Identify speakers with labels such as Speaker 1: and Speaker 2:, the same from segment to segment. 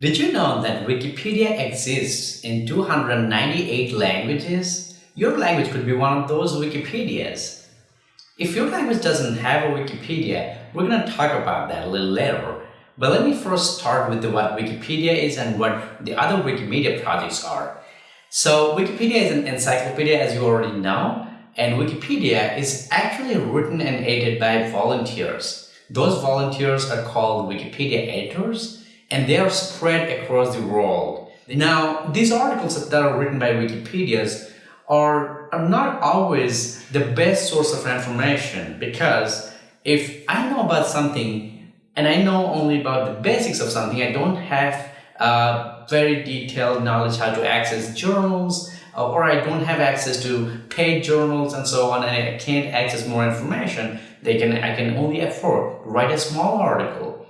Speaker 1: Did you know that Wikipedia exists in 298 languages? Your language could be one of those Wikipedias. If your language doesn't have a Wikipedia, we're going to talk about that a little later. But let me first start with what Wikipedia is and what the other Wikimedia projects are. So Wikipedia is an encyclopedia as you already know, and Wikipedia is actually written and edited by volunteers. Those volunteers are called Wikipedia editors and they are spread across the world. Now, these articles that are written by Wikipedias are, are not always the best source of information because if I know about something and I know only about the basics of something, I don't have uh, very detailed knowledge how to access journals uh, or I don't have access to paid journals and so on and I can't access more information, they can I can only afford to write a small article,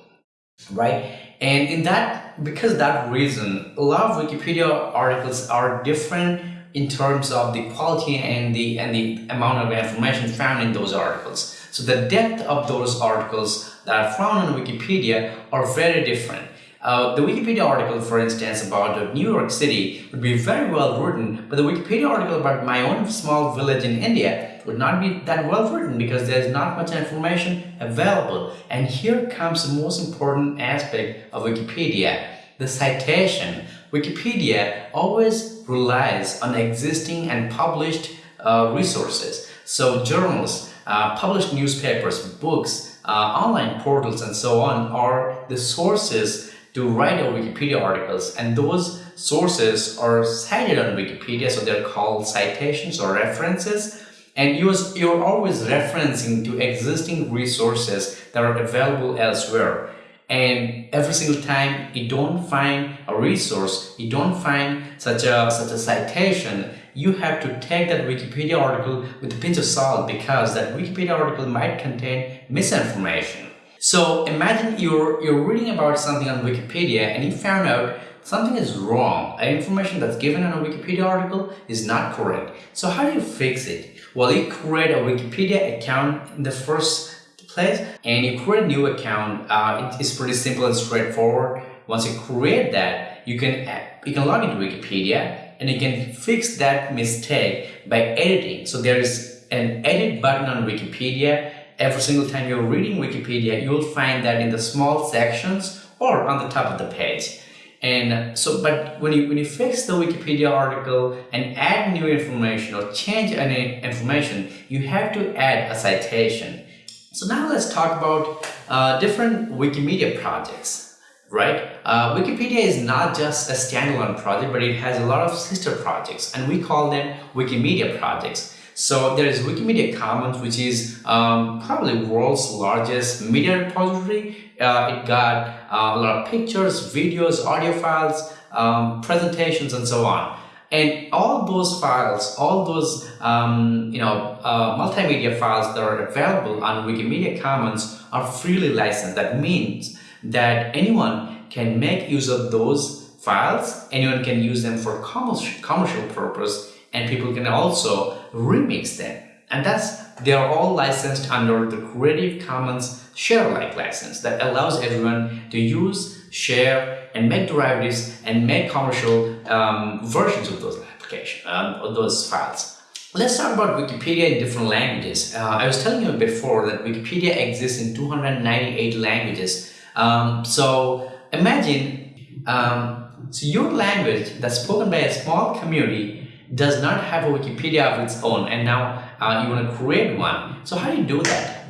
Speaker 1: right? And in that, because that reason, a lot of Wikipedia articles are different in terms of the quality and the and the amount of information found in those articles. So the depth of those articles that are found on Wikipedia are very different. Uh, the Wikipedia article, for instance, about New York City would be very well written, but the Wikipedia article about my own small village in India would not be that well written because there's not much information available. And here comes the most important aspect of Wikipedia, the citation. Wikipedia always relies on existing and published uh, resources. So journals, uh, published newspapers, books, uh, online portals and so on are the sources to write a Wikipedia articles and those sources are cited on Wikipedia so they're called citations or references. And you're always referencing to existing resources that are available elsewhere. And every single time you don't find a resource you don't find such a such a citation you have to take that wikipedia article with a pinch of salt because that wikipedia article might contain misinformation so imagine you're, you're reading about something on Wikipedia and you found out something is wrong. Information that's given in a Wikipedia article is not correct. So how do you fix it? Well, you create a Wikipedia account in the first place and you create a new account. Uh, it's pretty simple and straightforward. Once you create that, you can, you can log into Wikipedia and you can fix that mistake by editing. So there is an edit button on Wikipedia every single time you're reading Wikipedia, you'll find that in the small sections or on the top of the page. And so, but when you, when you fix the Wikipedia article and add new information or change any information, you have to add a citation. So now let's talk about uh, different Wikimedia projects, right? Uh, Wikipedia is not just a standalone project, but it has a lot of sister projects and we call them Wikimedia projects. So there is Wikimedia Commons, which is um, probably world's largest media repository. Uh, it got uh, a lot of pictures, videos, audio files, um, presentations, and so on. And all those files, all those um, you know uh, multimedia files that are available on Wikimedia Commons are freely licensed. That means that anyone can make use of those files. Anyone can use them for commercial commercial purpose and people can also remix them. And that's they are all licensed under the Creative Commons share-alike license that allows everyone to use, share, and make derivatives and make commercial um, versions of those applications, um, of those files. Let's talk about Wikipedia in different languages. Uh, I was telling you before that Wikipedia exists in 298 languages. Um, so imagine, um, so your language that's spoken by a small community does not have a Wikipedia of its own and now uh, you want to create one. So how do you do that?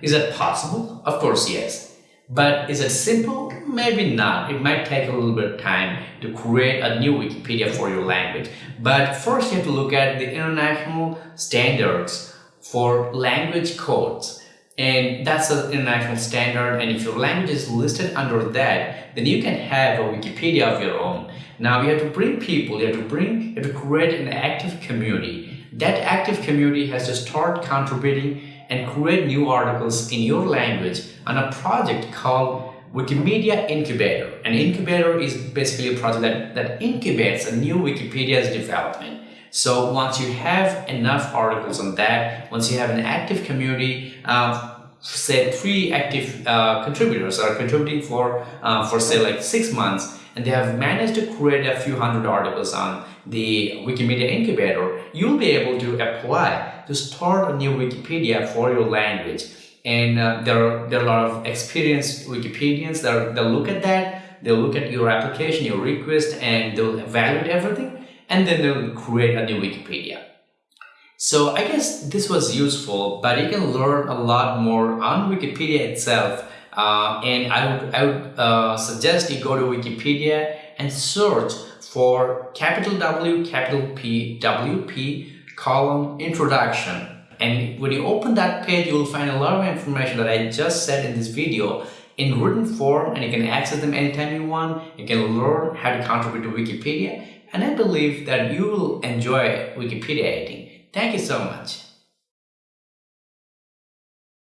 Speaker 1: Is that possible? Of course, yes. But is it simple? Maybe not. It might take a little bit of time to create a new Wikipedia for your language. But first you have to look at the international standards for language codes. And that's an international standard and if your language is listed under that, then you can have a Wikipedia of your own. Now you have to bring people, you have to bring, you have to create an active community. That active community has to start contributing and create new articles in your language on a project called Wikimedia Incubator. An incubator is basically a project that, that incubates a new Wikipedia's development. So once you have enough articles on that, once you have an active community, uh, say three active uh, contributors are contributing for, uh, for say like six months, and they have managed to create a few hundred articles on the Wikimedia Incubator, you'll be able to apply to start a new Wikipedia for your language. And uh, there, are, there are a lot of experienced Wikipedians that they'll look at that, they'll look at your application, your request, and they'll evaluate everything, and then they'll create a new Wikipedia. So I guess this was useful, but you can learn a lot more on Wikipedia itself. Uh, and I would, I would uh, suggest you go to Wikipedia and search for capital W, capital P, WP, column, introduction. And when you open that page, you will find a lot of information that I just said in this video in written form and you can access them anytime you want. You can learn how to contribute to Wikipedia and I believe that you will enjoy Wikipedia editing. Thank you so much.